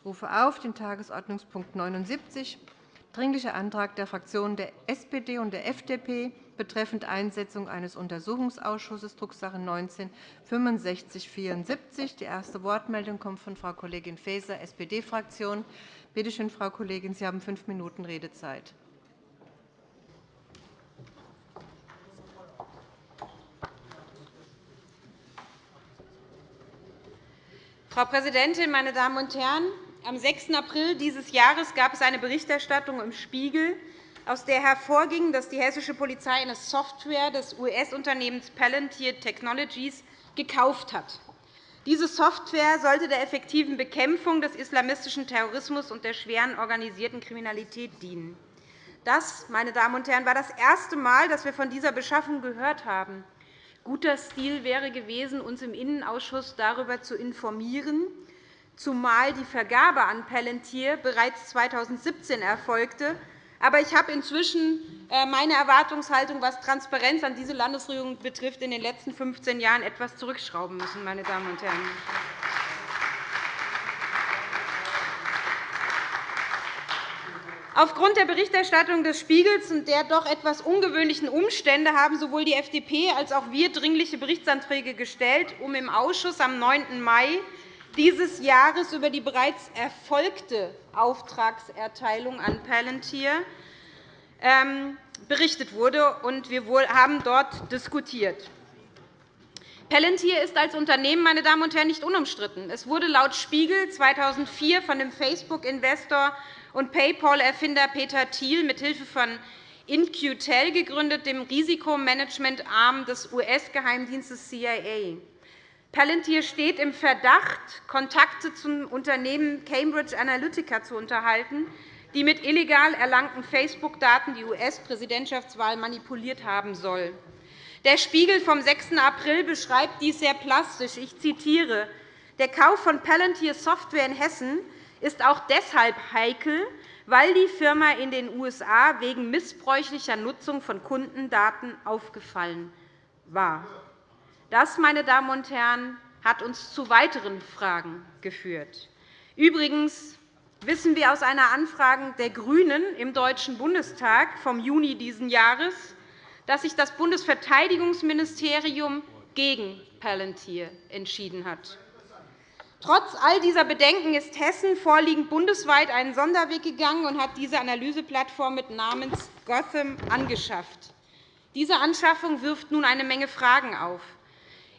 Ich rufe auf den Tagesordnungspunkt 79, Dringlicher Antrag der Fraktionen der SPD und der FDP betreffend Einsetzung eines Untersuchungsausschusses, Drucksache 19-6574. Die erste Wortmeldung kommt von Frau Kollegin Faeser, SPD-Fraktion. Bitte schön, Frau Kollegin, Sie haben fünf Minuten Redezeit. Frau Präsidentin, meine Damen und Herren! Am 6. April dieses Jahres gab es eine Berichterstattung im Spiegel, aus der hervorging, dass die hessische Polizei eine Software des US-Unternehmens Palantir Technologies gekauft hat. Diese Software sollte der effektiven Bekämpfung des islamistischen Terrorismus und der schweren organisierten Kriminalität dienen. Das, meine Damen und Herren, war das erste Mal, dass wir von dieser Beschaffung gehört haben. Guter Stil wäre gewesen, uns im Innenausschuss darüber zu informieren, zumal die Vergabe an Palantir bereits 2017 erfolgte. Aber ich habe inzwischen äh, meine Erwartungshaltung, was Transparenz an diese Landesregierung betrifft, in den letzten 15 Jahren etwas zurückschrauben müssen. Meine Damen und Herren. Aufgrund der Berichterstattung des Spiegels und der doch etwas ungewöhnlichen Umstände haben sowohl die FDP als auch wir dringliche Berichtsanträge gestellt, um im Ausschuss am 9. Mai dieses Jahres über die bereits erfolgte Auftragserteilung an Palantir ähm, berichtet wurde. Wir haben dort diskutiert. Palantir ist als Unternehmen meine Damen und Herren, nicht unumstritten. Es wurde laut Spiegel 2004 von dem Facebook-Investor und PayPal-Erfinder Peter Thiel mithilfe von InQtel gegründet, dem Risikomanagementarm des US-Geheimdienstes CIA. Palantir steht im Verdacht, Kontakte zum Unternehmen Cambridge Analytica zu unterhalten, die mit illegal erlangten Facebook-Daten die US-Präsidentschaftswahl manipuliert haben soll. Der Spiegel vom 6. April beschreibt dies sehr plastisch. Ich zitiere. Der Kauf von Palantir Software in Hessen ist auch deshalb heikel, weil die Firma in den USA wegen missbräuchlicher Nutzung von Kundendaten aufgefallen war. Das, meine Damen und Herren, hat uns zu weiteren Fragen geführt. Übrigens wissen wir aus einer Anfrage der GRÜNEN im Deutschen Bundestag vom Juni dieses Jahres, dass sich das Bundesverteidigungsministerium gegen Palantir entschieden hat. Trotz all dieser Bedenken ist Hessen vorliegend bundesweit einen Sonderweg gegangen und hat diese Analyseplattform mit Namens Gotham angeschafft. Diese Anschaffung wirft nun eine Menge Fragen auf.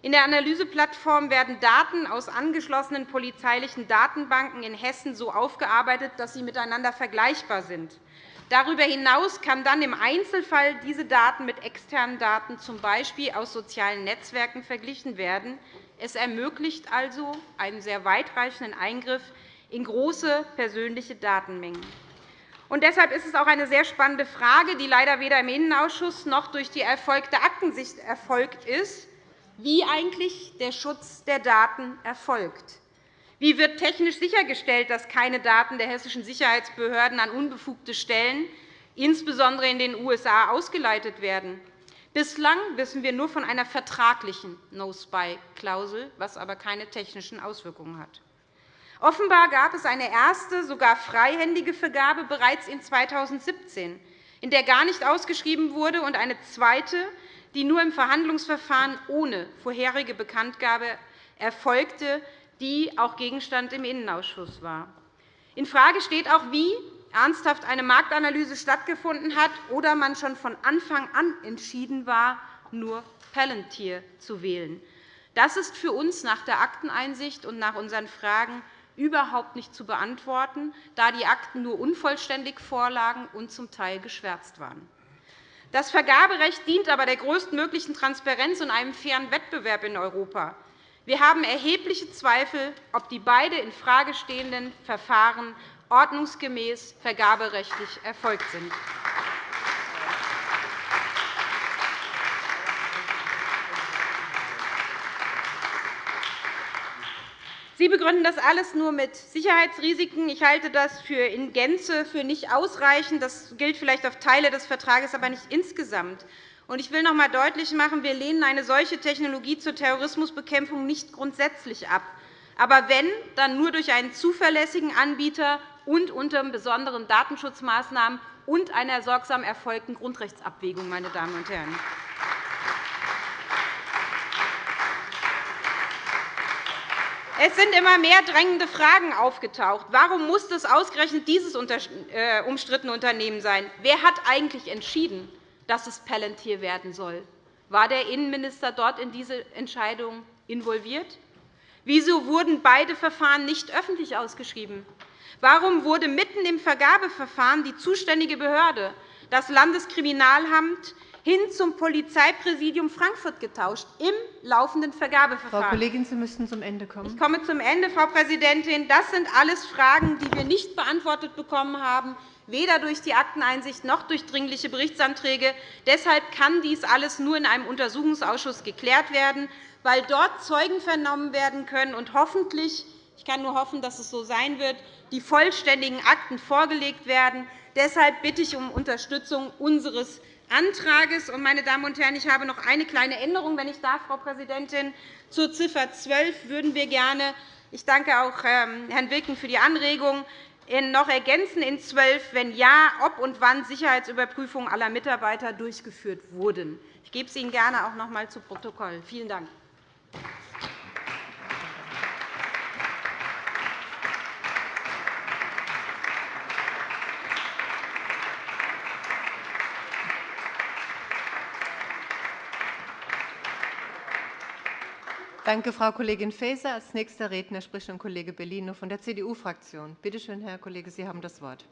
In der Analyseplattform werden Daten aus angeschlossenen polizeilichen Datenbanken in Hessen so aufgearbeitet, dass sie miteinander vergleichbar sind. Darüber hinaus kann dann im Einzelfall diese Daten mit externen Daten, z. B. aus sozialen Netzwerken, verglichen werden. Es ermöglicht also einen sehr weitreichenden Eingriff in große persönliche Datenmengen. Und deshalb ist es auch eine sehr spannende Frage, die leider weder im Innenausschuss noch durch die erfolgte Aktensicht erfolgt ist, wie eigentlich der Schutz der Daten erfolgt. Wie wird technisch sichergestellt, dass keine Daten der hessischen Sicherheitsbehörden an unbefugte Stellen, insbesondere in den USA, ausgeleitet werden? Bislang wissen wir nur von einer vertraglichen No-Spy-Klausel, was aber keine technischen Auswirkungen hat. Offenbar gab es eine erste, sogar freihändige Vergabe bereits in 2017, in der gar nicht ausgeschrieben wurde, und eine zweite, die nur im Verhandlungsverfahren ohne vorherige Bekanntgabe erfolgte, die auch Gegenstand im Innenausschuss war. Infrage steht auch, wie ernsthaft eine Marktanalyse stattgefunden hat oder man schon von Anfang an entschieden war, nur Palantir zu wählen. Das ist für uns nach der Akteneinsicht und nach unseren Fragen überhaupt nicht zu beantworten, da die Akten nur unvollständig vorlagen und zum Teil geschwärzt waren. Das Vergaberecht dient aber der größtmöglichen Transparenz und einem fairen Wettbewerb in Europa. Wir haben erhebliche Zweifel, ob die beide infrage stehenden Verfahren ordnungsgemäß vergaberechtlich erfolgt sind. Sie begründen das alles nur mit Sicherheitsrisiken. Ich halte das für in Gänze für nicht ausreichend. Das gilt vielleicht auf Teile des Vertrags, aber nicht insgesamt. Ich will noch einmal deutlich machen, wir lehnen eine solche Technologie zur Terrorismusbekämpfung nicht grundsätzlich ab. aber wenn, dann nur durch einen zuverlässigen Anbieter und unter besonderen Datenschutzmaßnahmen und einer sorgsam erfolgten Grundrechtsabwägung. Meine Damen und Herren. Es sind immer mehr drängende Fragen aufgetaucht. Warum muss es ausgerechnet dieses äh, umstrittene Unternehmen sein? Wer hat eigentlich entschieden, dass es Palantir werden soll? War der Innenminister dort in diese Entscheidung involviert? Wieso wurden beide Verfahren nicht öffentlich ausgeschrieben? Warum wurde mitten im Vergabeverfahren die zuständige Behörde, das Landeskriminalamt, hin zum Polizeipräsidium Frankfurt getauscht, im laufenden Vergabeverfahren. Frau Kollegin, Sie müssten zum Ende kommen. Ich komme zum Ende, Frau Präsidentin. Das sind alles Fragen, die wir nicht beantwortet bekommen haben, weder durch die Akteneinsicht noch durch Dringliche Berichtsanträge. Deshalb kann dies alles nur in einem Untersuchungsausschuss geklärt werden, weil dort Zeugen vernommen werden können und hoffentlich ich kann nur hoffen, dass es so sein wird, die vollständigen Akten vorgelegt werden. Deshalb bitte ich um Unterstützung unseres Antrags. Meine Damen und Herren, ich habe noch eine kleine Änderung, wenn ich darf, Frau Präsidentin. Zur Ziffer 12 würden wir gerne ich danke auch ähm, Herrn Wilken für die Anregung noch ergänzen in 12, wenn ja, ob und wann Sicherheitsüberprüfungen aller Mitarbeiter durchgeführt wurden. Ich gebe es Ihnen gerne auch noch einmal zu Protokoll. Vielen Dank. Danke, Frau Kollegin Faeser. Als nächster Redner spricht nun Kollege Bellino von der CDU-Fraktion. Bitte schön, Herr Kollege, Sie haben das Wort.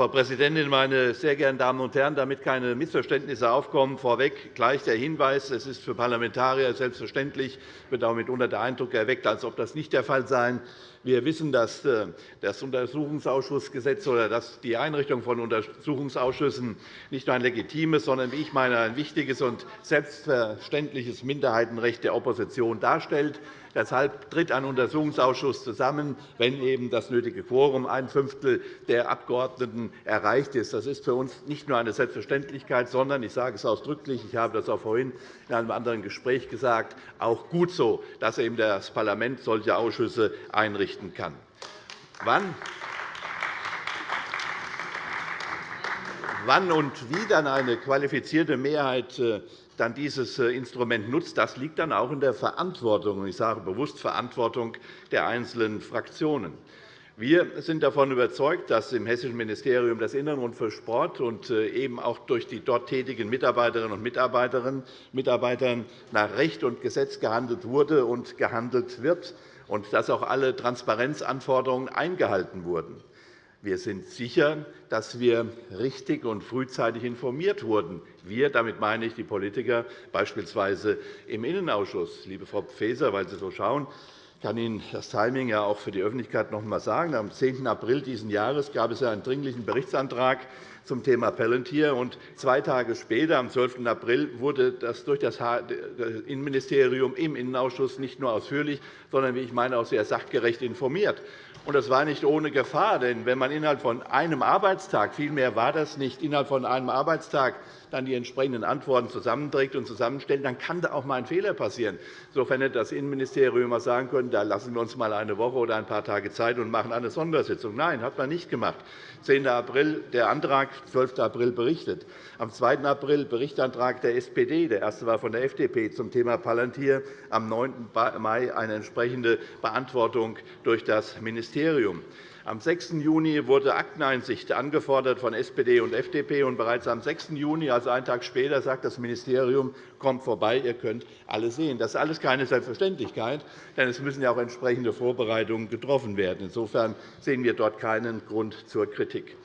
Frau Präsidentin, meine sehr geehrten Damen und Herren! Damit keine Missverständnisse aufkommen, vorweg gleich der Hinweis, es ist für Parlamentarier selbstverständlich, wird auch mitunter der Eindruck erweckt, als ob das nicht der Fall sei. Wir wissen, dass äh, das Untersuchungsausschussgesetz oder die Einrichtung von Untersuchungsausschüssen nicht nur ein legitimes, sondern, wie ich meine, ein wichtiges und selbstverständliches Minderheitenrecht der Opposition darstellt. Deshalb tritt ein Untersuchungsausschuss zusammen, wenn eben das nötige Quorum ein Fünftel der Abgeordneten erreicht ist. Das ist für uns nicht nur eine Selbstverständlichkeit, sondern ich sage es ausdrücklich, ich habe das auch vorhin in einem anderen Gespräch gesagt, auch gut so, dass eben das Parlament solche Ausschüsse einrichten kann. Wann Wann und wie dann eine qualifizierte Mehrheit äh, dann dieses äh, Instrument nutzt, das liegt dann auch in der Verantwortung, ich sage bewusst Verantwortung der einzelnen Fraktionen. Wir sind davon überzeugt, dass im Hessischen Ministerium des Innern und für Sport und äh, eben auch durch die dort tätigen Mitarbeiterinnen und Mitarbeitern nach Recht und Gesetz gehandelt wurde und gehandelt wird und dass auch alle Transparenzanforderungen eingehalten wurden. Wir sind sicher, dass wir richtig und frühzeitig informiert wurden. Wir, damit meine ich die Politiker, beispielsweise im Innenausschuss. Liebe Frau Faeser, weil Sie so schauen, kann Ihnen das Timing ja auch für die Öffentlichkeit noch einmal sagen. Am 10. April dieses Jahres gab es einen Dringlichen Berichtsantrag zum Thema Palantir. Und zwei Tage später, am 12. April, wurde das durch das Innenministerium im Innenausschuss nicht nur ausführlich, sondern, wie ich meine, auch sehr sachgerecht informiert. Und das war nicht ohne Gefahr, denn wenn man innerhalb von einem Arbeitstag, vielmehr war das nicht, innerhalb von einem Arbeitstag dann die entsprechenden Antworten zusammenträgt und zusammenstellt, dann kann da auch einmal ein Fehler passieren. Insofern hätte das Innenministerium einmal sagen können, da lassen wir uns einmal eine Woche oder ein paar Tage Zeit und machen eine Sondersitzung. Nein, hat man nicht gemacht. 10. April der Antrag, 12. April berichtet. Am 2. April Berichtantrag der SPD, der erste war von der FDP zum Thema Palantir, am 9. Mai eine entsprechende Beantwortung durch das Ministerium. Am 6. Juni wurde Akteneinsicht angefordert von SPD und FDP. Und bereits am 6. Juni, also einen Tag später, sagt das Ministerium, kommt vorbei, ihr könnt alles sehen. Das ist alles keine Selbstverständlichkeit, denn es müssen ja auch entsprechende Vorbereitungen getroffen werden. Insofern sehen wir dort keinen Grund zur Kritik.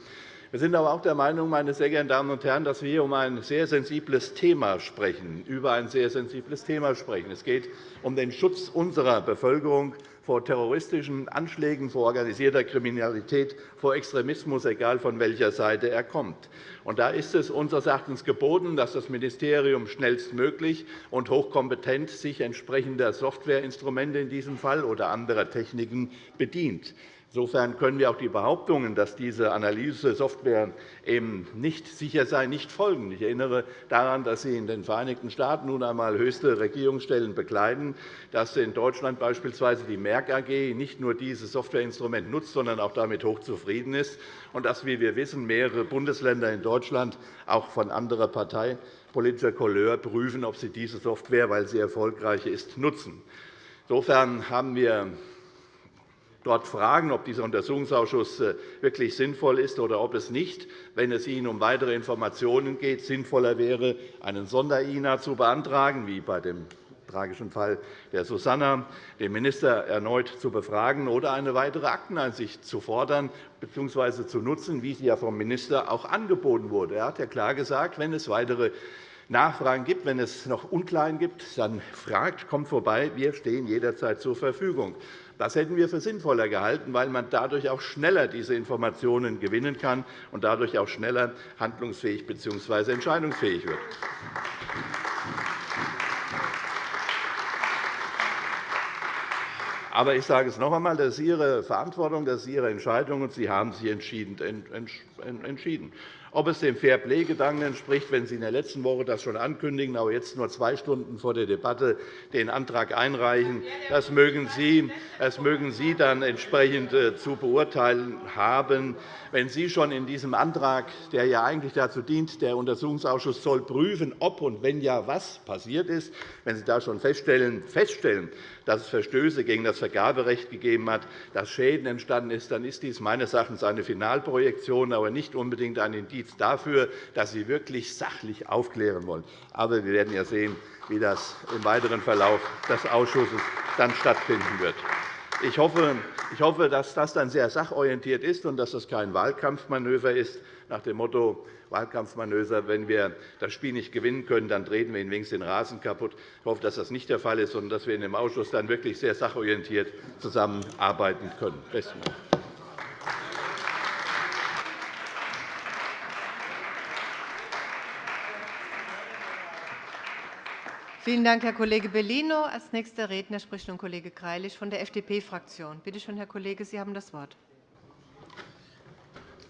Wir sind aber auch der Meinung, meine sehr geehrten Damen und Herren, dass wir hier um ein sehr sensibles Thema sprechen, über ein sehr sensibles Thema sprechen. Es geht um den Schutz unserer Bevölkerung vor terroristischen Anschlägen, vor organisierter Kriminalität, vor Extremismus, egal von welcher Seite er kommt. Da ist es unseres Erachtens geboten, dass das Ministerium schnellstmöglich und hochkompetent sich entsprechender Softwareinstrumente in diesem Fall oder anderer Techniken bedient. Insofern können wir auch die Behauptungen, dass diese Analysesoftware eben nicht sicher sei, nicht folgen. Ich erinnere daran, dass Sie in den Vereinigten Staaten nun einmal höchste Regierungsstellen bekleiden, dass in Deutschland beispielsweise die Merck AG nicht nur dieses Softwareinstrument nutzt, sondern auch damit hochzufrieden ist, und dass, wie wir wissen, mehrere Bundesländer in Deutschland auch von anderer Partei politischer Couleur prüfen, ob sie diese Software, weil sie erfolgreich ist, nutzen. Insofern haben wir dort fragen, ob dieser Untersuchungsausschuss äh, wirklich sinnvoll ist oder ob es nicht, wenn es Ihnen um weitere Informationen geht, sinnvoller wäre, einen Sonder-INA zu beantragen, wie bei dem tragischen Fall der Susanna, den Minister erneut zu befragen oder eine weitere Akteneinsicht zu fordern bzw. zu nutzen, wie sie ja vom Minister auch angeboten wurde. Er hat ja klar gesagt, wenn es weitere Nachfragen gibt, wenn es noch Unklarheiten gibt, dann fragt, kommt vorbei. Wir stehen jederzeit zur Verfügung. Das hätten wir für sinnvoller gehalten, weil man dadurch auch schneller diese Informationen gewinnen kann und dadurch auch schneller handlungsfähig bzw. entscheidungsfähig wird. Aber ich sage es noch einmal, das ist Ihre Verantwortung, das ist Ihre Entscheidung, und Sie haben sich entschieden. Ob es dem Fair-Play-Gedanken entspricht, wenn Sie in der letzten Woche das schon ankündigen, aber jetzt nur zwei Stunden vor der Debatte den Antrag einreichen, das mögen Sie, das mögen Sie dann entsprechend äh, zu beurteilen haben. Wenn Sie schon in diesem Antrag, der ja eigentlich dazu dient, der Untersuchungsausschuss soll prüfen, ob und wenn ja was passiert ist, wenn Sie da schon feststellen, feststellen dass es Verstöße gegen das Vergaberecht gegeben hat, dass Schäden entstanden sind, dann ist dies meines Erachtens eine Finalprojektion, aber nicht unbedingt ein Indiz dafür, dass Sie wirklich sachlich aufklären wollen. Aber wir werden ja sehen, wie das im weiteren Verlauf des Ausschusses dann stattfinden wird. Ich hoffe, dass das dann sehr sachorientiert ist und dass das kein Wahlkampfmanöver ist, nach dem Motto Wahlkampfmanöver, wenn wir das Spiel nicht gewinnen können, dann treten wir Ihnen wenigstens den Rasen kaputt. Ich hoffe, dass das nicht der Fall ist, sondern dass wir in dem Ausschuss dann wirklich sehr sachorientiert zusammenarbeiten können. Besten Dank. Vielen Dank, Herr Kollege Bellino. Als nächster Redner spricht nun Kollege Greilich von der FDP-Fraktion. Bitte schön, Herr Kollege, Sie haben das Wort.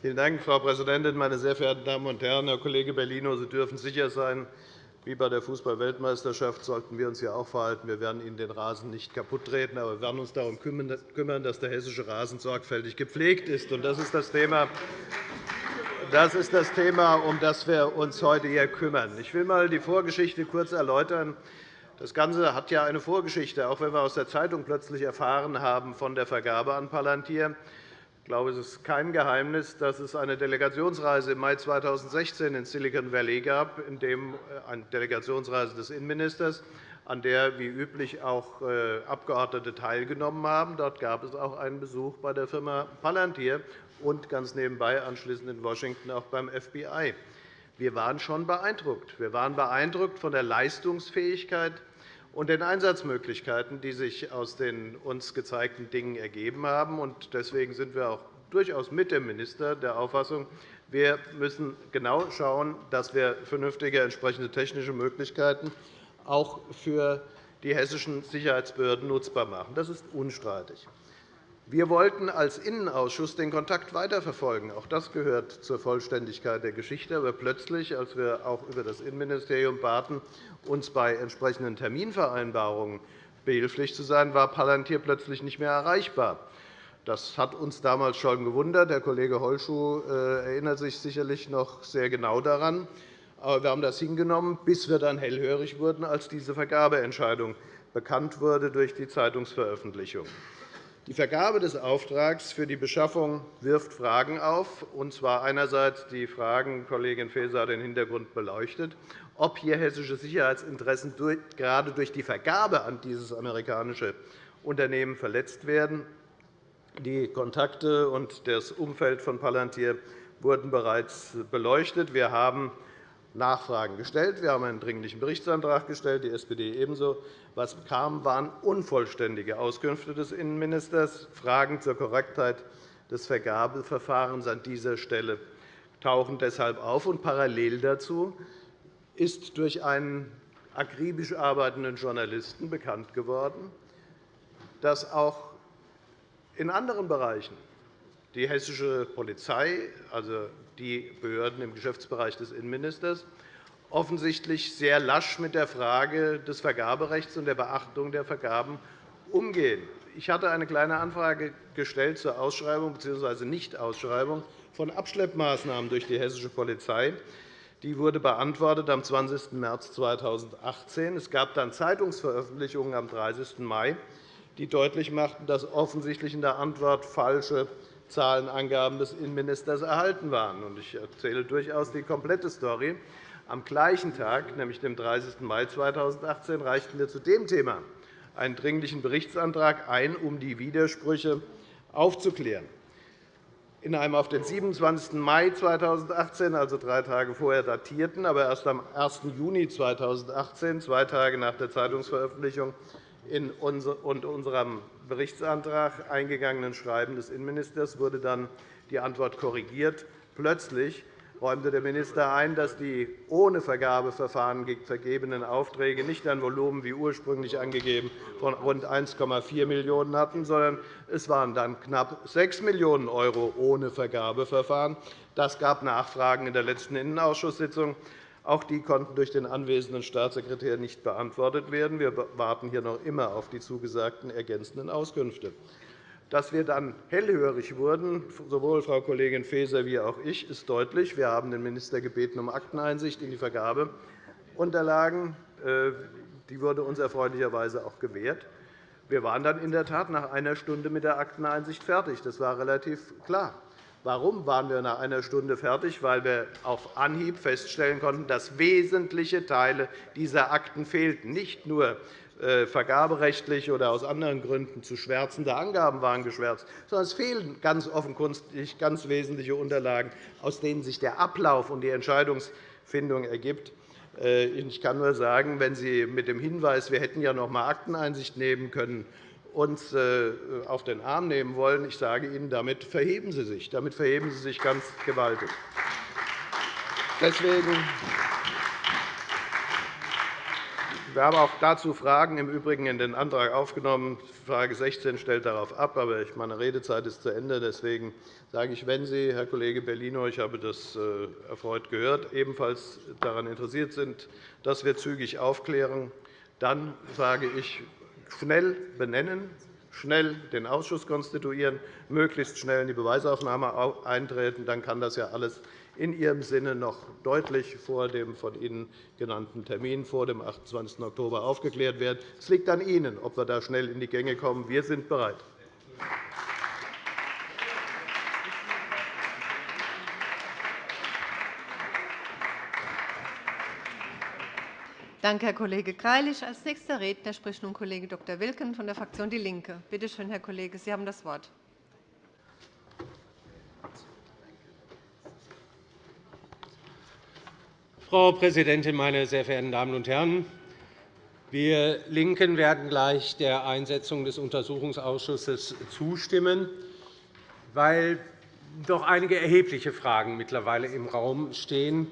Vielen Dank, Frau Präsidentin, meine sehr verehrten Damen und Herren! Herr Kollege Bellino, Sie dürfen sicher sein, wie bei der Fußball-Weltmeisterschaft sollten wir uns hier auch verhalten. Wir werden Ihnen den Rasen nicht kaputttreten, aber wir werden uns darum kümmern, dass der hessische Rasen sorgfältig gepflegt ist. Das ist das Thema, das ist das Thema, um das wir uns heute hier kümmern. Ich will einmal die Vorgeschichte kurz erläutern. Das Ganze hat ja eine Vorgeschichte, auch wenn wir aus der Zeitung plötzlich erfahren haben von der Vergabe an Palantir. Ich glaube, es ist kein Geheimnis, dass es eine Delegationsreise im Mai 2016 in Silicon Valley gab, äh, eine Delegationsreise des Innenministers, an der wie üblich auch äh, Abgeordnete teilgenommen haben. Dort gab es auch einen Besuch bei der Firma Palantir und ganz nebenbei anschließend in Washington auch beim FBI. Wir waren schon beeindruckt. Wir waren beeindruckt von der Leistungsfähigkeit und den Einsatzmöglichkeiten, die sich aus den uns gezeigten Dingen ergeben haben. Deswegen sind wir auch durchaus mit dem Minister der Auffassung, wir müssen genau schauen, dass wir vernünftige entsprechende technische Möglichkeiten auch für die hessischen Sicherheitsbehörden nutzbar machen. Das ist unstreitig. Wir wollten als Innenausschuss den Kontakt weiterverfolgen. Auch das gehört zur Vollständigkeit der Geschichte. Aber plötzlich, als wir auch über das Innenministerium baten, uns bei entsprechenden Terminvereinbarungen behilflich zu sein, war Palantir plötzlich nicht mehr erreichbar. Das hat uns damals schon gewundert. Der Kollege Holschuh äh, erinnert sich sicherlich noch sehr genau daran. Aber wir haben das hingenommen, bis wir dann hellhörig wurden, als diese Vergabeentscheidung bekannt wurde durch die Zeitungsveröffentlichung. Die Vergabe des Auftrags für die Beschaffung wirft Fragen auf, und zwar einerseits die Fragen, Kollegin Faeser hat den Hintergrund beleuchtet, ob hier hessische Sicherheitsinteressen gerade durch die Vergabe an dieses amerikanische Unternehmen verletzt werden. Die Kontakte und das Umfeld von Palantir wurden bereits beleuchtet. Wir haben Nachfragen gestellt. Wir haben einen Dringlichen Berichtsantrag gestellt, die SPD ebenso. Was kam, waren unvollständige Auskünfte des Innenministers. Fragen zur Korrektheit des Vergabeverfahrens an dieser Stelle tauchen deshalb auf. Und parallel dazu ist durch einen akribisch arbeitenden Journalisten bekannt geworden, dass auch in anderen Bereichen die hessische Polizei, also die Behörden im Geschäftsbereich des Innenministers, offensichtlich sehr lasch mit der Frage des Vergaberechts und der Beachtung der Vergaben umgehen. Ich hatte eine Kleine Anfrage gestellt zur Ausschreibung bzw. Nichtausschreibung von Abschleppmaßnahmen durch die hessische Polizei. Die wurde beantwortet am 20. März 2018. Es gab dann Zeitungsveröffentlichungen am 30. Mai, die deutlich machten, dass offensichtlich in der Antwort falsche Zahlenangaben des Innenministers erhalten waren. Ich erzähle durchaus die komplette Story. Am gleichen Tag, nämlich dem 30. Mai 2018, reichten wir zu dem Thema einen Dringlichen Berichtsantrag ein, um die Widersprüche aufzuklären. In einem auf den 27. Mai 2018, also drei Tage vorher datierten, aber erst am 1. Juni 2018, zwei Tage nach der Zeitungsveröffentlichung, in unserem Berichtsantrag eingegangenen Schreiben des Innenministers wurde dann die Antwort korrigiert. Plötzlich räumte der Minister ein, dass die ohne Vergabeverfahren vergebenen Aufträge nicht ein Volumen wie ursprünglich angegeben von rund 1,4 Millionen € hatten, sondern es waren dann knapp 6 Millionen € ohne Vergabeverfahren. Das gab Nachfragen in der letzten Innenausschusssitzung. Auch die konnten durch den anwesenden Staatssekretär nicht beantwortet werden. Wir warten hier noch immer auf die zugesagten ergänzenden Auskünfte. Dass wir dann hellhörig wurden, sowohl Frau Kollegin Faeser wie auch ich, ist deutlich. Wir haben den Minister gebeten um Akteneinsicht in die Vergabeunterlagen. Äh, die wurde uns erfreulicherweise auch gewährt. Wir waren dann in der Tat nach einer Stunde mit der Akteneinsicht fertig. Das war relativ klar. Warum waren wir nach einer Stunde fertig? Weil wir auf Anhieb feststellen konnten, dass wesentliche Teile dieser Akten fehlten. Nicht nur äh, vergaberechtlich oder aus anderen Gründen zu schwärzende Angaben waren geschwärzt, sondern es fehlen ganz offenkundig ganz wesentliche Unterlagen, aus denen sich der Ablauf und die Entscheidungsfindung ergibt. Äh, ich kann nur sagen, wenn Sie mit dem Hinweis, wir hätten ja noch einmal Akteneinsicht nehmen können, uns äh, auf den Arm nehmen wollen. Ich sage Ihnen, damit verheben Sie sich. Damit verheben Sie sich ganz gewaltig. Deswegen wir haben auch dazu Fragen im Übrigen in den Antrag aufgenommen. Frage 16 stellt darauf ab, aber meine Redezeit ist zu Ende. Deswegen sage ich, wenn Sie, Herr Kollege Bellino, ich habe das äh, erfreut gehört, ebenfalls daran interessiert sind, dass wir zügig aufklären, dann sage ich, schnell benennen, schnell den Ausschuss konstituieren, möglichst schnell in die Beweisaufnahme eintreten. Dann kann das ja alles in Ihrem Sinne noch deutlich vor dem von Ihnen genannten Termin, vor dem 28. Oktober, aufgeklärt werden. Es liegt an Ihnen, ob wir da schnell in die Gänge kommen. Wir sind bereit. Danke, Herr Kollege Greilich. Als nächster Redner spricht nun Kollege Dr. Wilken von der Fraktion DIE LINKE. Bitte schön, Herr Kollege, Sie haben das Wort. Frau Präsidentin, meine sehr verehrten Damen und Herren! Wir LINKEN werden gleich der Einsetzung des Untersuchungsausschusses zustimmen, weil doch einige erhebliche Fragen mittlerweile im Raum stehen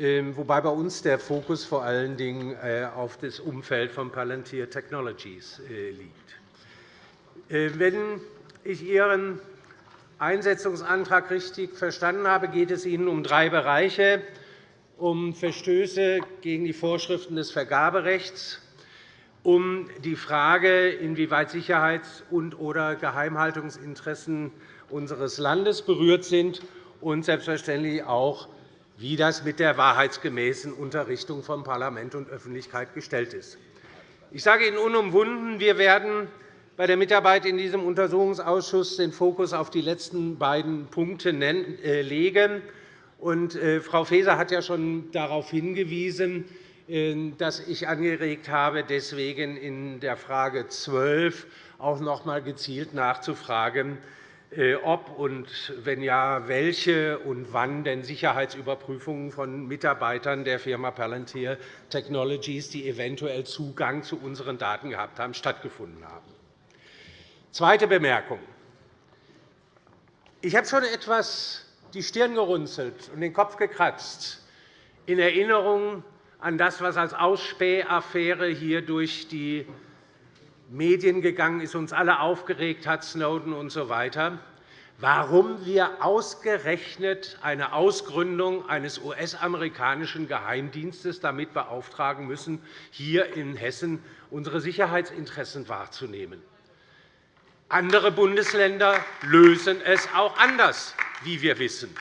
wobei bei uns der Fokus vor allen Dingen äh, auf das Umfeld von Palantir Technologies äh, liegt. Äh, wenn ich Ihren Einsetzungsantrag richtig verstanden habe, geht es Ihnen um drei Bereiche, um Verstöße gegen die Vorschriften des Vergaberechts, um die Frage, inwieweit Sicherheits- und oder Geheimhaltungsinteressen unseres Landes berührt sind, und selbstverständlich auch wie das mit der wahrheitsgemäßen Unterrichtung von Parlament und Öffentlichkeit gestellt ist. Ich sage Ihnen unumwunden, wir werden bei der Mitarbeit in diesem Untersuchungsausschuss den Fokus auf die letzten beiden Punkte äh, legen. Äh, Frau Faeser hat ja schon darauf hingewiesen, äh, dass ich angeregt habe, deswegen in der Frage 12 auch noch einmal gezielt nachzufragen, ob und wenn ja, welche und wann denn Sicherheitsüberprüfungen von Mitarbeitern der Firma Palantir Technologies, die eventuell Zugang zu unseren Daten gehabt haben, stattgefunden haben. Zweite Bemerkung. Ich habe schon etwas die Stirn gerunzelt und den Kopf gekratzt in Erinnerung an das, was als Ausspähaffäre hier durch die Medien gegangen ist, uns alle aufgeregt hat, Snowden usw. So warum wir ausgerechnet eine Ausgründung eines US-amerikanischen Geheimdienstes damit beauftragen müssen, hier in Hessen unsere Sicherheitsinteressen wahrzunehmen. Andere Bundesländer lösen es auch anders, wie wir wissen.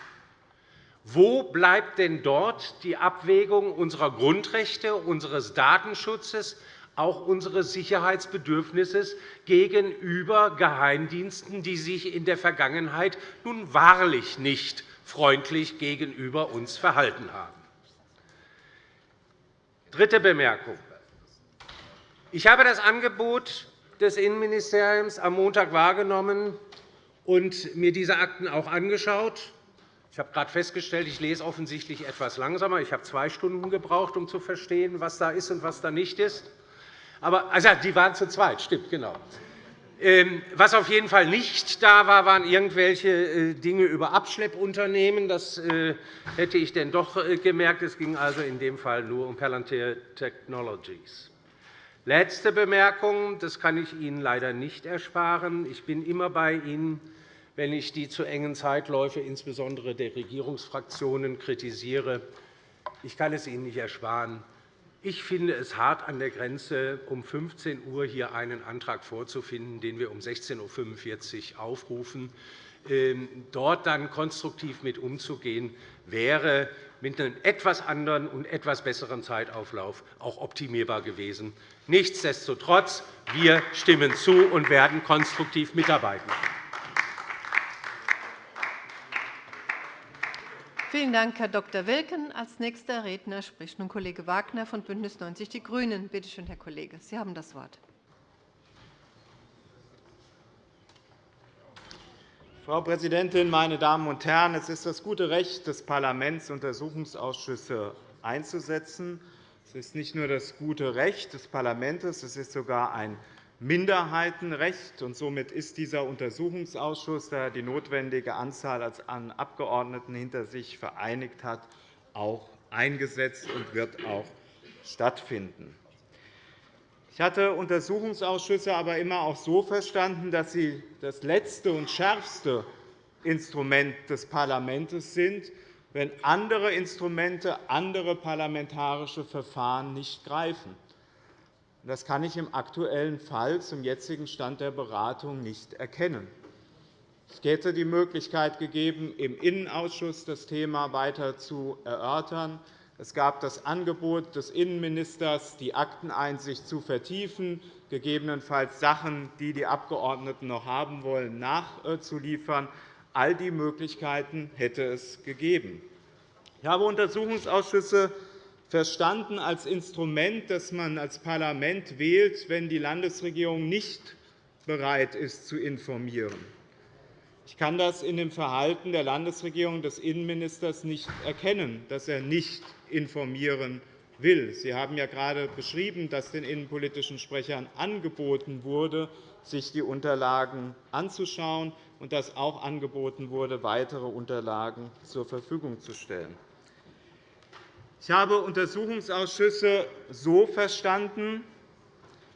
Wo bleibt denn dort die Abwägung unserer Grundrechte, unseres Datenschutzes, auch unseres Sicherheitsbedürfnisses gegenüber Geheimdiensten, die sich in der Vergangenheit nun wahrlich nicht freundlich gegenüber uns verhalten haben? Dritte Bemerkung. Ich habe das Angebot des Innenministeriums am Montag wahrgenommen und mir diese Akten auch angeschaut. Ich habe gerade festgestellt, ich lese offensichtlich etwas langsamer. Ich habe zwei Stunden gebraucht, um zu verstehen, was da ist und was da nicht ist. Aber, also, die waren zu zweit, stimmt, genau. Ähm, was auf jeden Fall nicht da war, waren irgendwelche äh, Dinge über Abschleppunternehmen. Das äh, hätte ich denn doch äh, gemerkt. Es ging also in dem Fall nur um Palantir Technologies. Letzte Bemerkung. Das kann ich Ihnen leider nicht ersparen. Ich bin immer bei Ihnen, wenn ich die zu engen Zeitläufe insbesondere der Regierungsfraktionen kritisiere. Ich kann es Ihnen nicht ersparen. Ich finde es hart an der Grenze, um 15 Uhr hier einen Antrag vorzufinden, den wir um 16.45 Uhr aufrufen. Ähm, dort dann konstruktiv mit umzugehen, wäre mit einem etwas anderen und etwas besseren Zeitauflauf auch optimierbar gewesen. Nichtsdestotrotz, wir stimmen zu und werden konstruktiv mitarbeiten. Vielen Dank, Herr Dr. Wilken. Als nächster Redner spricht nun Kollege Wagner von BÜNDNIS 90 die GRÜNEN. Bitte schön, Herr Kollege, Sie haben das Wort. Frau Präsidentin, meine Damen und Herren! Es ist das gute Recht des Parlaments, Untersuchungsausschüsse einzusetzen. Es ist nicht nur das gute Recht des Parlaments, es ist sogar ein Minderheitenrecht. und Somit ist dieser Untersuchungsausschuss, der die notwendige Anzahl an Abgeordneten hinter sich vereinigt hat, auch eingesetzt und wird auch stattfinden. Ich hatte Untersuchungsausschüsse aber immer auch so verstanden, dass sie das letzte und schärfste Instrument des Parlaments sind, wenn andere Instrumente, andere parlamentarische Verfahren nicht greifen. Das kann ich im aktuellen Fall zum jetzigen Stand der Beratung nicht erkennen. Es hätte die Möglichkeit gegeben, im Innenausschuss das Thema weiter zu erörtern. Es gab das Angebot des Innenministers, die Akteneinsicht zu vertiefen, gegebenenfalls Sachen, die die Abgeordneten noch haben wollen, nachzuliefern. All die Möglichkeiten hätte es gegeben. Ich habe Untersuchungsausschüsse verstanden als Instrument, das man als Parlament wählt, wenn die Landesregierung nicht bereit ist, zu informieren. Ich kann das in dem Verhalten der Landesregierung des Innenministers nicht erkennen, dass er nicht informieren will. Sie haben ja gerade beschrieben, dass den innenpolitischen Sprechern angeboten wurde, sich die Unterlagen anzuschauen und dass auch angeboten wurde, weitere Unterlagen zur Verfügung zu stellen. Ich habe Untersuchungsausschüsse so verstanden,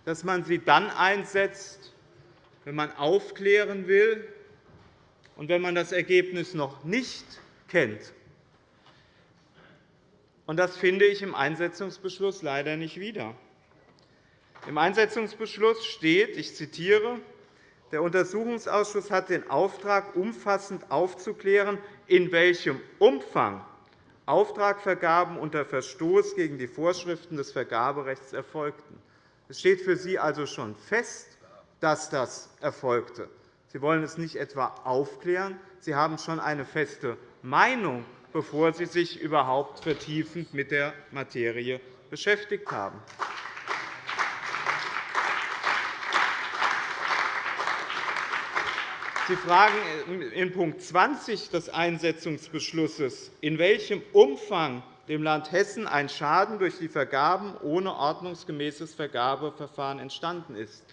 dass man sie dann einsetzt, wenn man aufklären will und wenn man das Ergebnis noch nicht kennt. Das finde ich im Einsetzungsbeschluss leider nicht wieder. Im Einsetzungsbeschluss steht, ich zitiere, der Untersuchungsausschuss hat den Auftrag, umfassend aufzuklären, in welchem Umfang Auftragvergaben unter Verstoß gegen die Vorschriften des Vergaberechts erfolgten. Es steht für Sie also schon fest, dass das erfolgte. Sie wollen es nicht etwa aufklären, Sie haben schon eine feste Meinung, bevor Sie sich überhaupt vertiefend mit der Materie beschäftigt haben. Sie fragen in Punkt 20 des Einsetzungsbeschlusses, in welchem Umfang dem Land Hessen ein Schaden durch die Vergaben ohne ordnungsgemäßes Vergabeverfahren entstanden ist.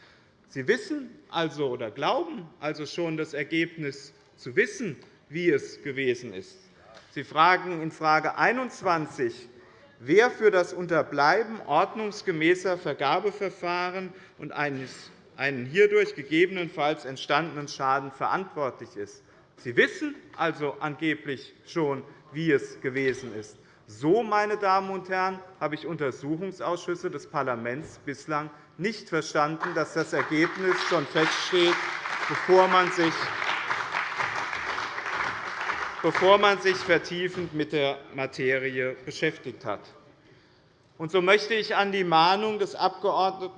Sie wissen also oder glauben also schon das Ergebnis zu wissen, wie es gewesen ist. Sie fragen in Frage 21, wer für das Unterbleiben ordnungsgemäßer Vergabeverfahren und eines einen hierdurch gegebenenfalls entstandenen Schaden verantwortlich ist. Sie wissen also angeblich schon, wie es gewesen ist. So, meine Damen und Herren, habe ich Untersuchungsausschüsse des Parlaments bislang nicht verstanden, dass das Ergebnis schon feststeht, bevor man sich bevor man sich vertiefend mit der Materie beschäftigt hat. Und so möchte ich an die Mahnung des Abg.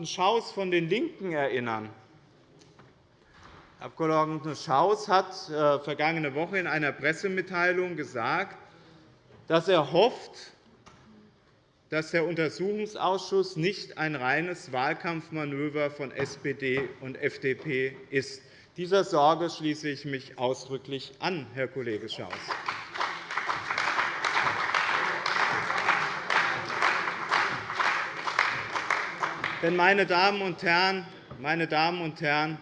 Schaus von den LINKEN erinnern. Herr Abg. Schaus hat äh, vergangene Woche in einer Pressemitteilung gesagt, dass er hofft, dass der Untersuchungsausschuss nicht ein reines Wahlkampfmanöver von SPD und FDP ist. Dieser Sorge schließe ich mich ausdrücklich an, Herr Kollege Schaus. Denn, meine Damen und Herren, meine Damen und Herren,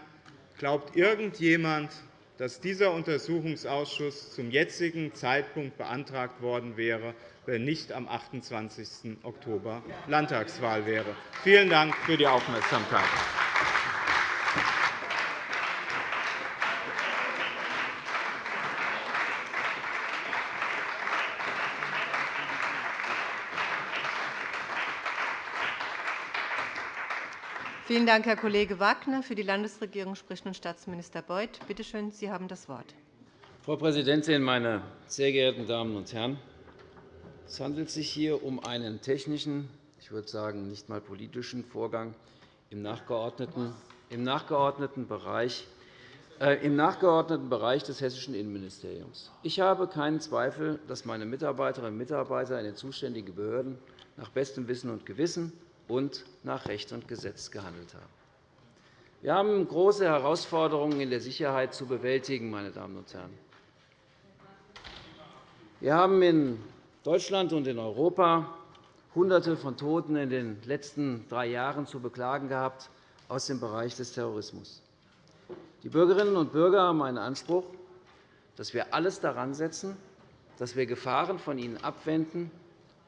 glaubt irgendjemand, dass dieser Untersuchungsausschuss zum jetzigen Zeitpunkt beantragt worden wäre, wenn nicht am 28. Oktober Landtagswahl wäre? Vielen Dank für die Aufmerksamkeit. Vielen Dank, Herr Kollege Wagner. Für die Landesregierung spricht nun Staatsminister Beuth. Bitte schön, Sie haben das Wort. Frau Präsidentin, meine sehr geehrten Damen und Herren! Es handelt sich hier um einen technischen, ich würde sagen nicht einmal politischen Vorgang im nachgeordneten, im nachgeordneten Bereich äh, im nachgeordneten Bereich des Hessischen Innenministeriums. Ich habe keinen Zweifel, dass meine Mitarbeiterinnen und Mitarbeiter in den zuständigen Behörden nach bestem Wissen und Gewissen und nach Recht und Gesetz gehandelt haben. Wir haben große Herausforderungen in der Sicherheit zu bewältigen. Meine Damen und Herren. Wir haben in Deutschland und in Europa Hunderte von Toten in den letzten drei Jahren zu beklagen gehabt aus dem Bereich des Terrorismus. Die Bürgerinnen und Bürger haben einen Anspruch, dass wir alles daran setzen, dass wir Gefahren von ihnen abwenden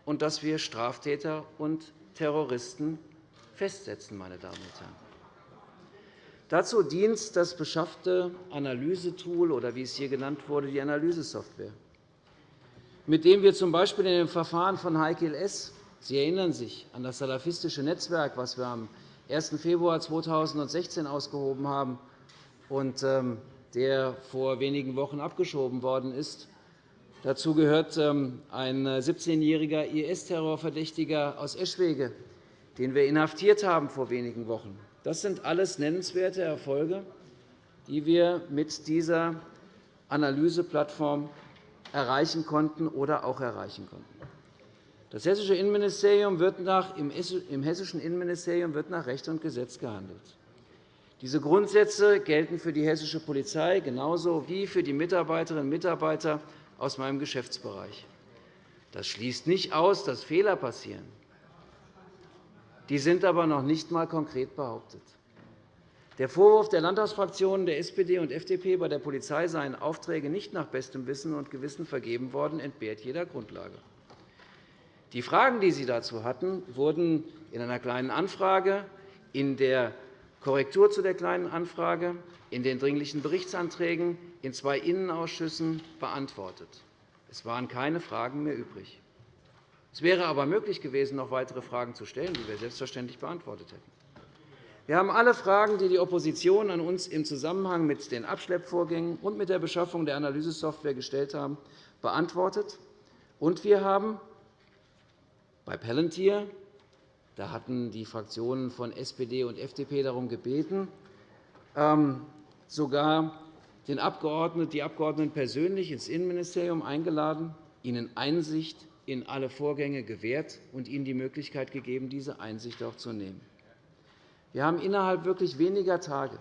und dass wir Straftäter und Terroristen festsetzen. Meine Damen und Herren. Dazu dient das beschaffte Analysetool oder wie es hier genannt wurde, die Analysesoftware, mit dem wir z. B. in dem Verfahren von Heikel S. Sie erinnern sich an das salafistische Netzwerk, das wir am 1. Februar 2016 ausgehoben haben und ähm, der vor wenigen Wochen abgeschoben worden ist, Dazu gehört ähm, ein 17-jähriger IS-Terrorverdächtiger aus Eschwege, den wir inhaftiert haben vor wenigen Wochen. Das sind alles nennenswerte Erfolge, die wir mit dieser Analyseplattform erreichen konnten oder auch erreichen konnten. Das hessische Innenministerium wird nach, Im hessischen Innenministerium wird nach Recht und Gesetz gehandelt. Diese Grundsätze gelten für die hessische Polizei genauso wie für die Mitarbeiterinnen und Mitarbeiter aus meinem Geschäftsbereich. Das schließt nicht aus, dass Fehler passieren. Die sind aber noch nicht einmal konkret behauptet. Der Vorwurf der Landtagsfraktionen der SPD und FDP, bei der Polizei seien Aufträge nicht nach bestem Wissen und Gewissen vergeben worden, entbehrt jeder Grundlage. Die Fragen, die Sie dazu hatten, wurden in einer Kleinen Anfrage, in der Korrektur zu der Kleinen Anfrage, in den Dringlichen Berichtsanträgen in zwei Innenausschüssen beantwortet. Es waren keine Fragen mehr übrig. Es wäre aber möglich gewesen, noch weitere Fragen zu stellen, die wir selbstverständlich beantwortet hätten. Wir haben alle Fragen, die die Opposition an uns im Zusammenhang mit den Abschleppvorgängen und mit der Beschaffung der Analysesoftware gestellt haben, beantwortet. Und wir haben bei Palantir da hatten die Fraktionen von SPD und FDP darum gebeten, ähm, sogar den Abgeordneten, die Abgeordneten persönlich ins Innenministerium eingeladen, ihnen Einsicht in alle Vorgänge gewährt und ihnen die Möglichkeit gegeben, diese Einsicht auch zu nehmen. Wir haben innerhalb wirklich weniger Tage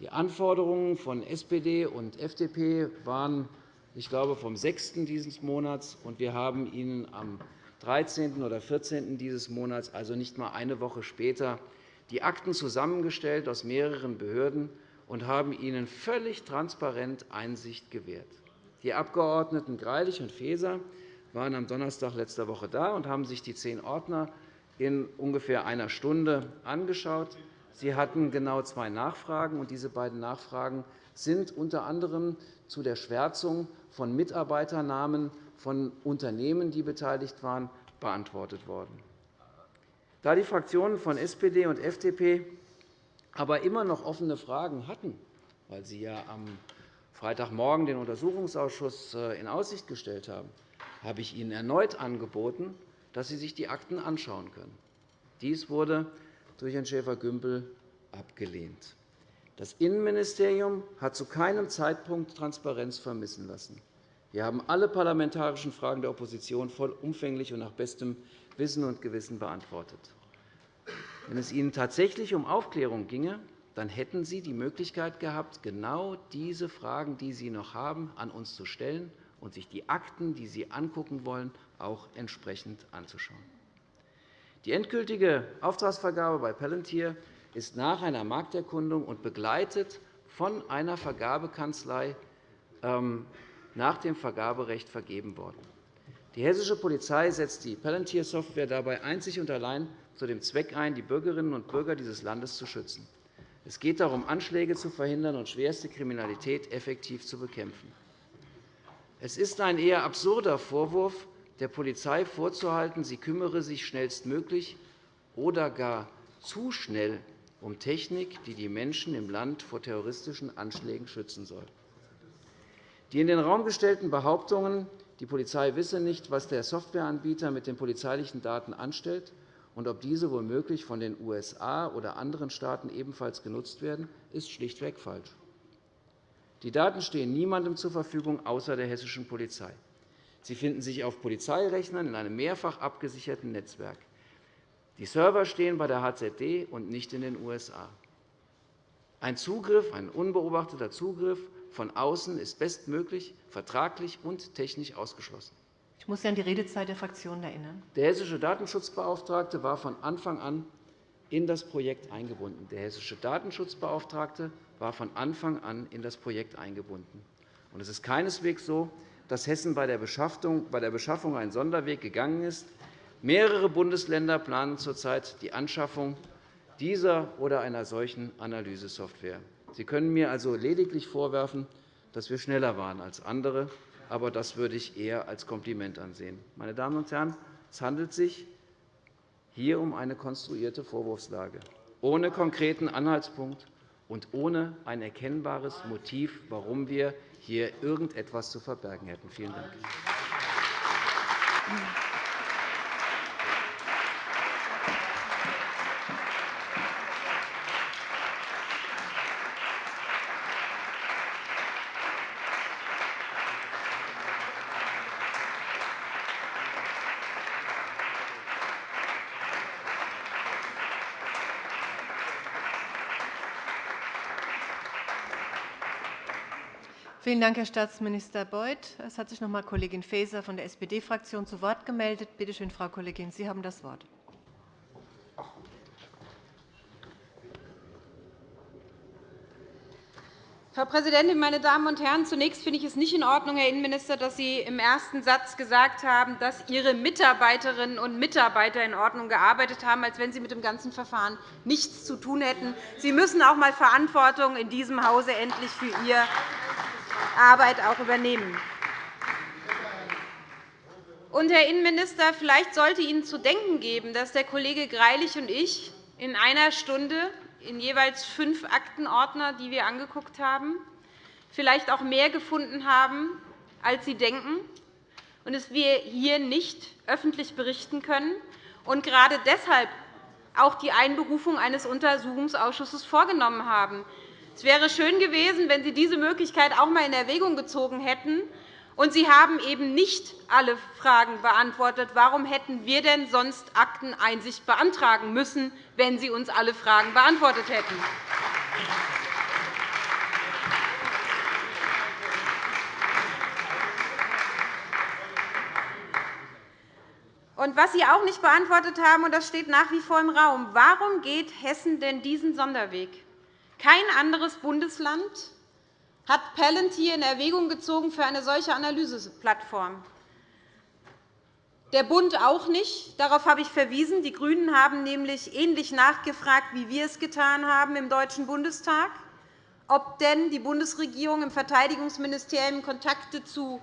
Die Anforderungen von SPD und FDP waren, ich glaube, vom 6. dieses Monats, und wir haben Ihnen am 13. oder 14. dieses Monats, also nicht einmal eine Woche später, die Akten zusammengestellt aus mehreren Behörden und haben ihnen völlig transparent Einsicht gewährt. Die Abgeordneten Greilich und Faeser waren am Donnerstag letzter Woche da und haben sich die zehn Ordner in ungefähr einer Stunde angeschaut. Sie hatten genau zwei Nachfragen, und diese beiden Nachfragen sind unter anderem zu der Schwärzung von Mitarbeiternamen von Unternehmen, die beteiligt waren, beantwortet worden. Da die Fraktionen von SPD und FDP aber immer noch offene Fragen hatten, weil sie ja am Freitagmorgen den Untersuchungsausschuss äh, in Aussicht gestellt haben, habe ich Ihnen erneut angeboten, dass Sie sich die Akten anschauen können. Dies wurde durch Herrn Schäfer-Gümbel abgelehnt. Das Innenministerium hat zu keinem Zeitpunkt Transparenz vermissen lassen. Wir haben alle parlamentarischen Fragen der Opposition vollumfänglich und nach bestem Wissen und Gewissen beantwortet. Wenn es Ihnen tatsächlich um Aufklärung ginge, dann hätten Sie die Möglichkeit gehabt, genau diese Fragen, die Sie noch haben, an uns zu stellen und sich die Akten, die Sie angucken wollen, auch entsprechend anzuschauen. Die endgültige Auftragsvergabe bei Palantir ist nach einer Markterkundung und begleitet von einer Vergabekanzlei ähm, nach dem Vergaberecht vergeben worden. Die hessische Polizei setzt die Palantir-Software dabei einzig und allein zu dem Zweck ein, die Bürgerinnen und Bürger dieses Landes zu schützen. Es geht darum, Anschläge zu verhindern und schwerste Kriminalität effektiv zu bekämpfen. Es ist ein eher absurder Vorwurf, der Polizei vorzuhalten, sie kümmere sich schnellstmöglich oder gar zu schnell um Technik, die die Menschen im Land vor terroristischen Anschlägen schützen soll. Die in den Raum gestellten Behauptungen, die Polizei wisse nicht, was der Softwareanbieter mit den polizeilichen Daten anstellt und ob diese womöglich von den USA oder anderen Staaten ebenfalls genutzt werden, ist schlichtweg falsch. Die Daten stehen niemandem zur Verfügung außer der hessischen Polizei. Sie finden sich auf Polizeirechnern in einem mehrfach abgesicherten Netzwerk. Die Server stehen bei der HZD und nicht in den USA. Ein Zugriff, ein unbeobachteter Zugriff von außen ist bestmöglich, vertraglich und technisch ausgeschlossen. Ich muss Sie an die Redezeit der Fraktionen erinnern. Der hessische Datenschutzbeauftragte war von Anfang an in das Projekt eingebunden. Der hessische Datenschutzbeauftragte war von Anfang an in das Projekt eingebunden. Es ist keineswegs so, dass Hessen bei der Beschaffung einen Sonderweg gegangen ist. Mehrere Bundesländer planen zurzeit die Anschaffung dieser oder einer solchen Analysesoftware. Sie können mir also lediglich vorwerfen, dass wir schneller waren als andere, aber das würde ich eher als Kompliment ansehen. Meine Damen und Herren, es handelt sich hier um eine konstruierte Vorwurfslage, ohne konkreten Anhaltspunkt und ohne ein erkennbares Motiv, warum wir hier irgendetwas zu verbergen hätten. Vielen Dank. Vielen Dank, Herr Staatsminister Beuth. Es hat sich noch einmal Kollegin Faeser von der SPD-Fraktion zu Wort gemeldet. Bitte schön, Frau Kollegin, Sie haben das Wort. Frau Präsidentin, meine Damen und Herren! Zunächst finde ich es nicht in Ordnung, Herr Innenminister, dass Sie im ersten Satz gesagt haben, dass Ihre Mitarbeiterinnen und Mitarbeiter in Ordnung gearbeitet haben, als wenn sie mit dem ganzen Verfahren nichts zu tun hätten. Sie müssen auch einmal Verantwortung in diesem Hause endlich für Ihr Arbeit auch übernehmen. Und, Herr Innenminister, vielleicht sollte Ihnen zu denken geben, dass der Kollege Greilich und ich in einer Stunde in jeweils fünf Aktenordner, die wir angeguckt haben, vielleicht auch mehr gefunden haben, als Sie denken, und dass wir hier nicht öffentlich berichten können und gerade deshalb auch die Einberufung eines Untersuchungsausschusses vorgenommen haben. Es wäre schön gewesen, wenn Sie diese Möglichkeit auch einmal in Erwägung gezogen hätten. Und Sie haben eben nicht alle Fragen beantwortet. Warum hätten wir denn sonst Akteneinsicht beantragen müssen, wenn Sie uns alle Fragen beantwortet hätten? Und was Sie auch nicht beantwortet haben, und das steht nach wie vor im Raum, warum geht Hessen denn diesen Sonderweg? Kein anderes Bundesland hat Palantir in Erwägung gezogen für eine solche Analyseplattform. Der Bund auch nicht. Darauf habe ich verwiesen. Die GRÜNEN haben nämlich ähnlich nachgefragt, wie wir es getan haben im Deutschen Bundestag, ob denn die Bundesregierung im Verteidigungsministerium Kontakte zu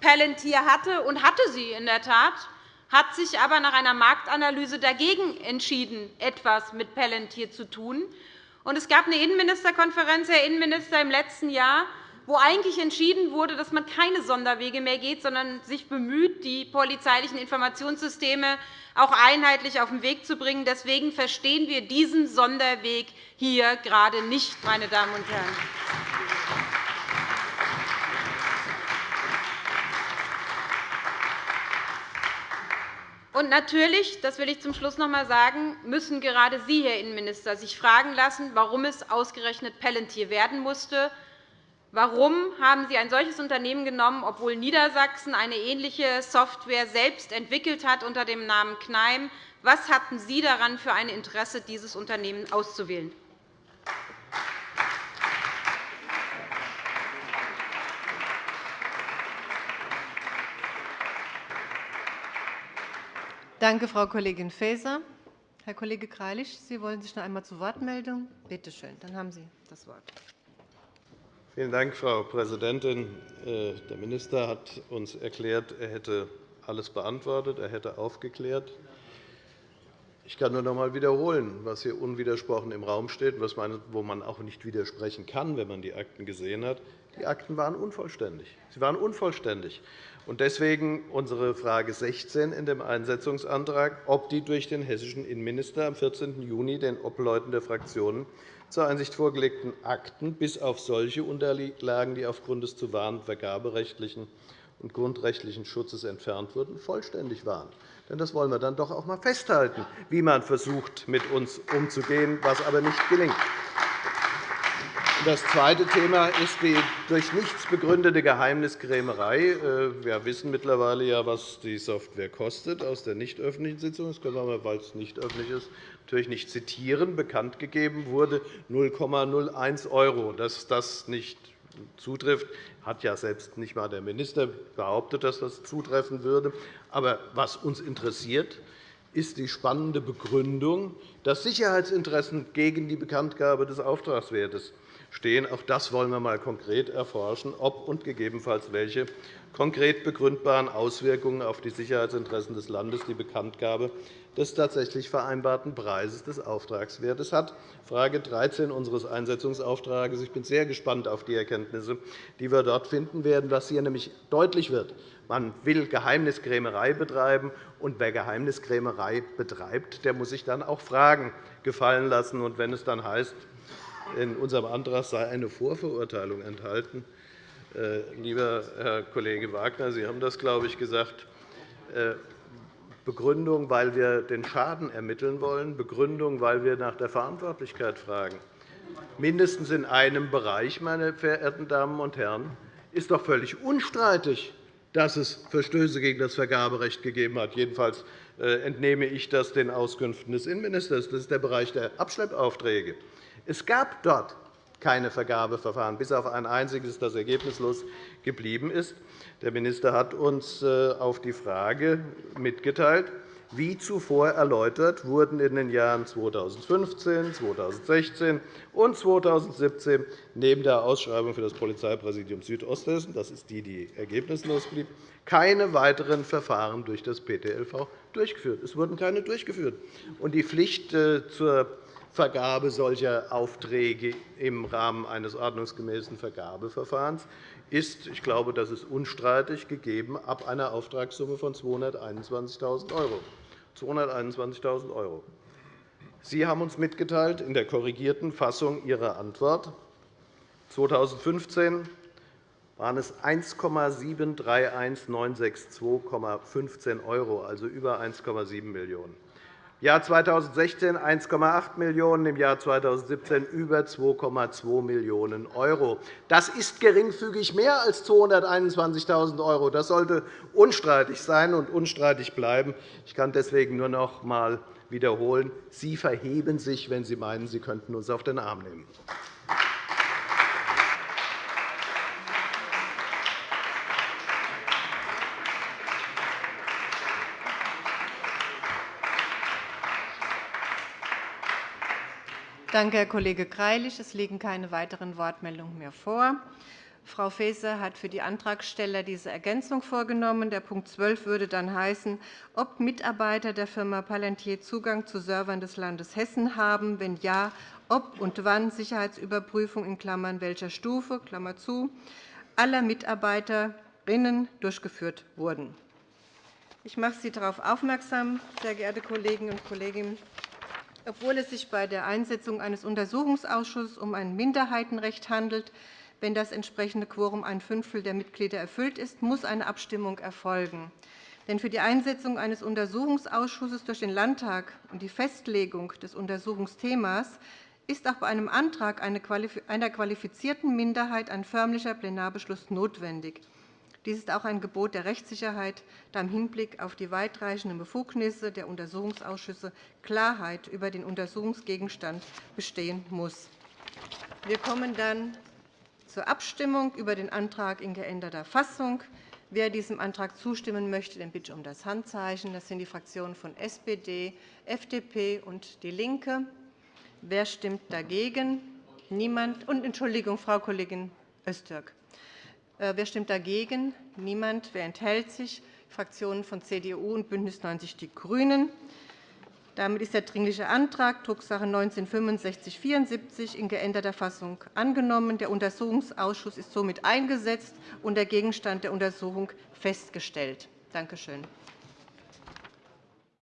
Palantir hatte. Und hatte sie in der Tat hat sich aber nach einer Marktanalyse dagegen entschieden, etwas mit Palantir zu tun. Es gab eine Innenministerkonferenz, Herr Innenminister, im letzten Jahr, wo eigentlich entschieden wurde, dass man keine Sonderwege mehr geht, sondern sich bemüht, die polizeilichen Informationssysteme auch einheitlich auf den Weg zu bringen. Deswegen verstehen wir diesen Sonderweg hier gerade nicht, meine Damen und Herren. Und natürlich, das will ich zum Schluss noch einmal sagen, müssen gerade Sie, Herr Innenminister, sich fragen lassen, warum es ausgerechnet Palantir werden musste. Warum haben Sie ein solches Unternehmen genommen, obwohl Niedersachsen eine ähnliche Software selbst entwickelt hat unter dem Namen Kneim? Was hatten Sie daran für ein Interesse, dieses Unternehmen auszuwählen? Danke, Frau Kollegin Faeser. Herr Kollege Greilich, Sie wollen sich noch einmal zu Wort melden? Bitte schön, dann haben Sie das Wort. Vielen Dank, Frau Präsidentin. Äh, der Minister hat uns erklärt, er hätte alles beantwortet, er hätte aufgeklärt. Ich kann nur noch einmal wiederholen, was hier unwidersprochen im Raum steht, wo man auch nicht widersprechen kann, wenn man die Akten gesehen hat. Die Akten waren unvollständig. Sie waren unvollständig. Deswegen unsere Frage 16 in dem Einsetzungsantrag, ob die durch den hessischen Innenminister am 14. Juni den Obleuten der Fraktionen zur Einsicht vorgelegten Akten bis auf solche Unterlagen, die aufgrund des zu wahren vergaberechtlichen und grundrechtlichen Schutzes entfernt wurden, vollständig waren. Denn das wollen wir dann doch auch einmal festhalten, wie man versucht, mit uns umzugehen, was aber nicht gelingt. Das zweite Thema ist die durch nichts begründete Geheimniskrämerei. Äh, wir wissen mittlerweile, ja, was die Software kostet aus der nicht öffentlichen Sitzung. Das können wir weil es nicht öffentlich ist, natürlich nicht zitieren. Bekannt gegeben wurde 0,01 €. Dass das nicht zutrifft, hat ja selbst nicht einmal der Minister behauptet, dass das zutreffen würde. Aber was uns interessiert, ist die spannende Begründung, dass Sicherheitsinteressen gegen die Bekanntgabe des Auftragswertes stehen. Auch das wollen wir einmal konkret erforschen, ob und gegebenenfalls welche konkret begründbaren Auswirkungen auf die Sicherheitsinteressen des Landes die Bekanntgabe des tatsächlich vereinbarten Preises des Auftragswertes hat. Frage 13 unseres Einsetzungsauftrags. Ich bin sehr gespannt auf die Erkenntnisse, die wir dort finden werden, was hier nämlich deutlich wird. Man will Geheimniskrämerei betreiben, und wer Geheimniskrämerei betreibt, der muss sich dann auch Fragen gefallen lassen. Und wenn es dann heißt, in unserem Antrag sei eine Vorverurteilung enthalten. Äh, lieber Herr Kollege Wagner, Sie haben das, glaube ich, gesagt. Begründung, weil wir den Schaden ermitteln wollen, Begründung, weil wir nach der Verantwortlichkeit fragen. Mindestens in einem Bereich, meine verehrten Damen und Herren, ist doch völlig unstreitig, dass es Verstöße gegen das Vergaberecht gegeben hat. Jedenfalls äh, entnehme ich das den Auskünften des Innenministers. Das ist der Bereich der Abschleppaufträge. Es gab dort keine Vergabeverfahren, bis auf ein einziges, das ergebnislos geblieben ist. Der Minister hat uns äh, auf die Frage mitgeteilt, wie zuvor erläutert, wurden in den Jahren 2015, 2016 und 2017 neben der Ausschreibung für das Polizeipräsidium Südosthessen, das ist die, die ergebnislos blieb, keine weiteren Verfahren durch das PTLV durchgeführt. Es wurden keine durchgeführt. Die Pflicht äh, zur Vergabe solcher Aufträge im Rahmen eines ordnungsgemäßen Vergabeverfahrens ist, ich glaube, das ist unstreitig, gegeben ab einer Auftragssumme von 221.000 €. 221.000 €. Sie haben uns mitgeteilt in der korrigierten Fassung Ihrer Antwort, 2015 waren es 1,731962,15 €, also über 1,7 Millionen €. Jahr 2016 1,8 Millionen €, im Jahr 2017 über 2,2 Millionen €. Das ist geringfügig mehr als 221.000 €. Das sollte unstreitig sein und unstreitig bleiben. Ich kann deswegen nur noch einmal wiederholen. Sie verheben sich, wenn Sie meinen, Sie könnten uns auf den Arm nehmen. Danke, Herr Kollege Greilich. Es liegen keine weiteren Wortmeldungen mehr vor. Frau Faeser hat für die Antragsteller diese Ergänzung vorgenommen. Der Punkt 12 würde dann heißen, ob Mitarbeiter der Firma Palantir Zugang zu Servern des Landes Hessen haben. Wenn ja, ob und wann Sicherheitsüberprüfung in Klammern welcher Stufe Klammer zu, aller Mitarbeiterinnen durchgeführt wurden. Ich mache Sie darauf aufmerksam, sehr geehrte Kolleginnen und Kollegen, obwohl es sich bei der Einsetzung eines Untersuchungsausschusses um ein Minderheitenrecht handelt, wenn das entsprechende Quorum ein Fünftel der Mitglieder erfüllt ist, muss eine Abstimmung erfolgen. Denn für die Einsetzung eines Untersuchungsausschusses durch den Landtag und die Festlegung des Untersuchungsthemas ist auch bei einem Antrag einer qualifizierten Minderheit ein förmlicher Plenarbeschluss notwendig. Dies ist auch ein Gebot der Rechtssicherheit, da im Hinblick auf die weitreichenden Befugnisse der Untersuchungsausschüsse Klarheit über den Untersuchungsgegenstand bestehen muss. Wir kommen dann zur Abstimmung über den Antrag in geänderter Fassung. Wer diesem Antrag zustimmen möchte, den bitte ich um das Handzeichen. Das sind die Fraktionen von SPD, FDP und DIE LINKE. Wer stimmt dagegen? Niemand. Und Entschuldigung, Frau Kollegin Öztürk. Äh, wer stimmt dagegen? Niemand. Wer enthält sich? Die Fraktionen von CDU und BÜNDNIS 90 die GRÜNEN. Damit ist der Dringliche Antrag Drucksache 19-6574 in geänderter Fassung angenommen. Der Untersuchungsausschuss ist somit eingesetzt und der Gegenstand der Untersuchung festgestellt. Danke schön.